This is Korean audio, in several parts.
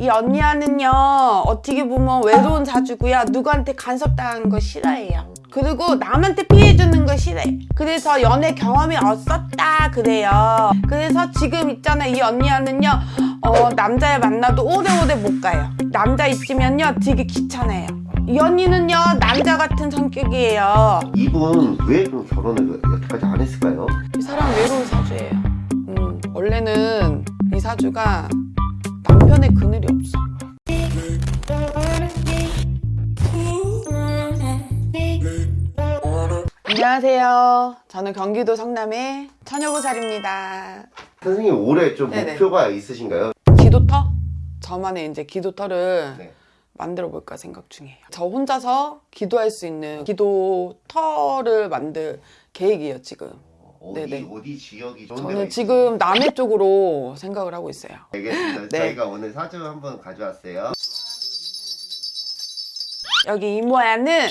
이 언니야는요 어떻게 보면 외로운 사주고요. 누구한테 간섭당하는 거 싫어해요. 그리고 남한테 피해주는 거 싫어해. 그래서 연애 경험이 없었다 그래요. 그래서 지금 있잖아 이 언니야는요 어, 남자를 만나도 오래오래 못 가요. 남자 있으면요 되게 귀찮아요. 이 언니는요 남자 같은 성격이에요. 이분 왜 그럼 결혼을 여태까지 안 했을까요? 이 사람 외로운 사주예요. 음, 원래는 이 사주가 남편의 그늘이 없어. 안녕하세요. 저는 경기도 성남의 처녀보살입니다. 선생님 올해 좀 네네. 목표가 있으신가요? 기도터? 저만의 이제 기도터를 네. 만들어 볼까 생각 중이에요. 저 혼자서 기도할 수 있는 기도터를 만들 계획이에요, 지금. 어디 네네. 어디 지역이 저는? 지금 남해 쪽으로 생각을 하고 있어요. 알겠습니다. 네. 저희가 오늘 사주 한번 가져왔어요. 여기 이모야는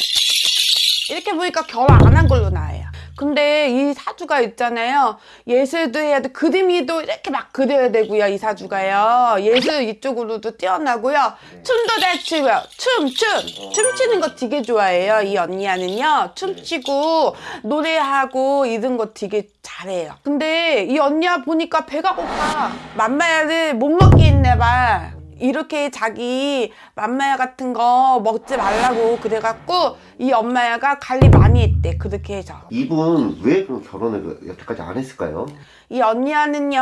이렇게 보니까 결혼 안 한 걸로 나와요. 근데 이 사주가 있잖아요. 예술도 해야 돼. 그림이도 이렇게 막 그려야 되고요. 이 사주가요. 예술 이쪽으로도 뛰어나고요. 춤도 잘 추고요. 춤, 춤. 춤추는 거 되게 좋아해요. 이 언니야는요. 춤추고 노래하고 이런 거 되게 잘해요. 근데 이 언니야 보니까 배가 고파. 맘마야를 못 먹게 했나 봐. 이렇게 자기 맘마야 같은 거 먹지 말라고 그래갖고 이 엄마야가 관리 많이 했대. 그렇게 해서. 이분 왜 그럼 결혼을 여태까지 안 했을까요? 이 언니야는요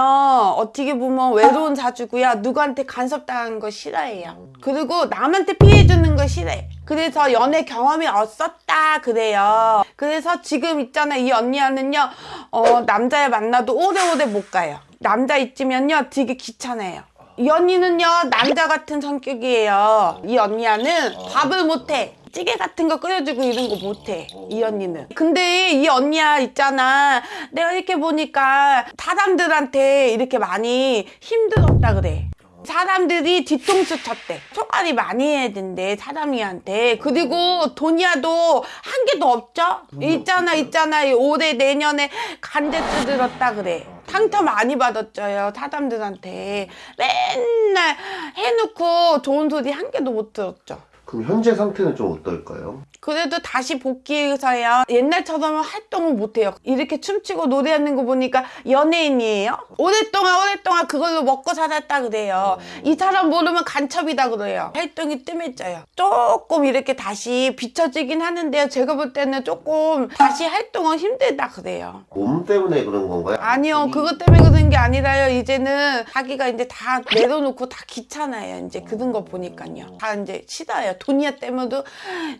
어떻게 보면 외로운 사주고요 누구한테 간섭당하는 거 싫어해요. 그리고 남한테 피해주는 거 싫어해. 그래서 연애 경험이 없었다 그래요. 그래서 지금 있잖아 이 언니야는요 어, 남자를 만나도 오래오래 못 가요. 남자 있으면요 되게 귀찮아요 이 언니는요 남자 같은 성격이에요. 이 언니야는 밥을 못해. 찌개 같은 거 끓여주고 이런 거 못해 이 언니는. 근데 이 언니야 있잖아. 내가 이렇게 보니까 사람들한테 이렇게 많이 힘들었다 그래. 사람들이 뒤통수 쳤대. 초과리 많이 해야 된대 사람이한테. 그리고 돈이야도 한 개도 없죠? 있잖아 있잖아. 이 올해 내년에 간제 뜯들었다 그래 상처 많이 받았죠요 사람들한테 맨날 해놓고 좋은 소리 한 개도 못 들었죠 그럼 현재 상태는 좀 어떨까요? 그래도 다시 복귀해서요 옛날처럼 활동을 못해요. 이렇게 춤추고 노래하는 거 보니까 연예인이에요? 오랫동안 오랫동안 그걸로 먹고 살았다 그래요. 이 사람 모르면 간첩이다 그래요. 활동이 뜸해져요. 조금 이렇게 다시 비춰지긴 하는데요. 제가 볼 때는 조금 다시 활동은 힘들다 그래요. 몸 때문에 그런 건가요? 아니요. 그것 때문에 그런 게 아니라요. 이제는 자기가 이제 다 내려놓고 다 귀찮아요. 이제 그런 거 보니까요. 다 이제 싫어요. 돈이야 때문에도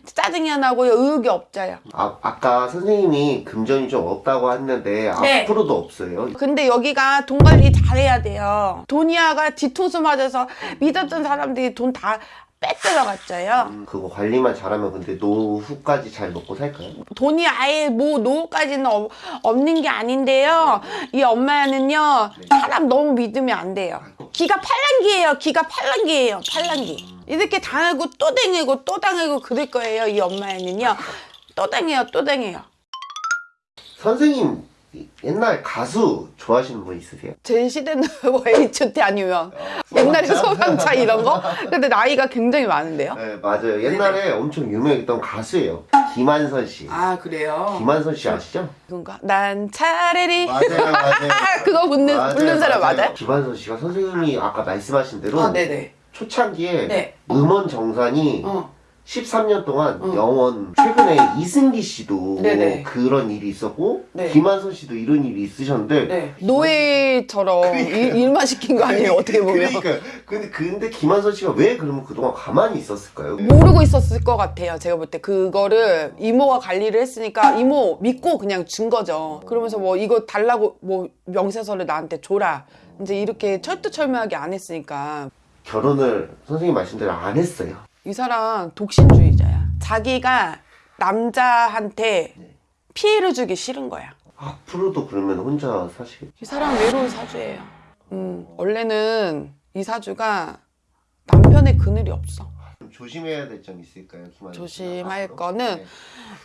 짜증이 나고요 의욕이 없어요 아, 아까 선생님이 금전이 좀 없다고 했는데 네. 앞으로도 없어요. 근데 여기가 돈 관리 잘해야 돼요. 돈이야가 뒤통수 맞아서 믿었던 사람들이 돈 다 빼들어갔죠요. 음, 그거 관리만 잘하면 근데 노후까지 잘 먹고 살까요? 돈이 아예 뭐 노후까지는 없- 없는 게 아닌데요. 이 엄마야는요 사람 너무 믿으면 안 돼요. 기가 팔랑기예요. 기가 팔랑기예요. 팔랑기 이렇게 당하고 또 당하고 또 당하고 그럴 거예요 이 엄마야는요 또 당해요 또 당해요 선생님 옛날 가수 좋아하시는 분 있으세요? 제 시대는 뭐 H.O.T 아니면 옛날에 소방차 이런 거 근데 나이가 굉장히 많은데요 네 맞아요. 옛날에 엄청 유명했던 가수예요. 김한선 씨. 아 그래요 김한선 씨 아시죠? 그건가 난 차라리 맞아요, 맞아요. 아 그거 부르는, 부르는 사람 맞아요? 김한선 씨가 선생님이 아까 말씀하신 대로 아 네네 초창기에 네. 음원 정산이 어 13년 동안 어. 영원 최근에 이승기 씨도 네네. 그런 일이 있었고 네. 김한선 씨도 이런 일이 있으셨는데 네. 노예처럼 일, 일만 시킨 거 아니에요 어떻게 보면 그러니까 근데 근데 김한선 씨가 왜 그러면 그동안 가만히 있었을까요? 모르고 있었을 것 같아요 제가 볼 때 그거를 이모가 관리를 했으니까 이모 믿고 그냥 준 거죠 그러면서 뭐 이거 달라고 뭐 명세서를 나한테 줘라 이제 이렇게 철두철미하게 안 했으니까 결혼을 선생님 말씀대로 안 했어요. 이 사람 독신주의자야 자기가 남자한테 피해를 주기 싫은 거야 앞으로도 그러면 혼자 사시겠 이 사람 외로운 사주예요. 음, 원래는 이 사주가 남편의 그늘이 없어. 좀 조심해야 될 점 있을까요? 조심할? 거는 네.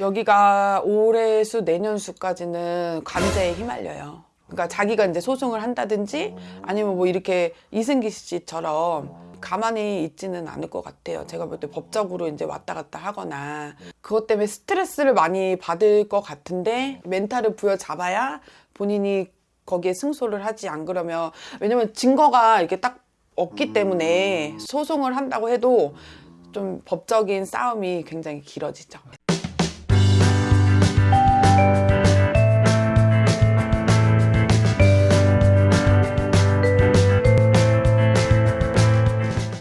여기가 올해 수 내년 수까지는 관제에 휘말려요. 그러니까 자기가 이제 소송을 한다든지 아니면 뭐 이렇게 이승기 씨처럼 가만히 있지는 않을 것 같아요. 제가 볼 때 법적으로 이제 왔다 갔다 하거나 그것 때문에 스트레스를 많이 받을 것 같은데 멘탈을 부여잡아야 본인이 거기에 승소를 하지 안 그러면 왜냐면 증거가 이렇게 딱 없기 때문에 소송을 한다고 해도 좀 법적인 싸움이 굉장히 길어지죠.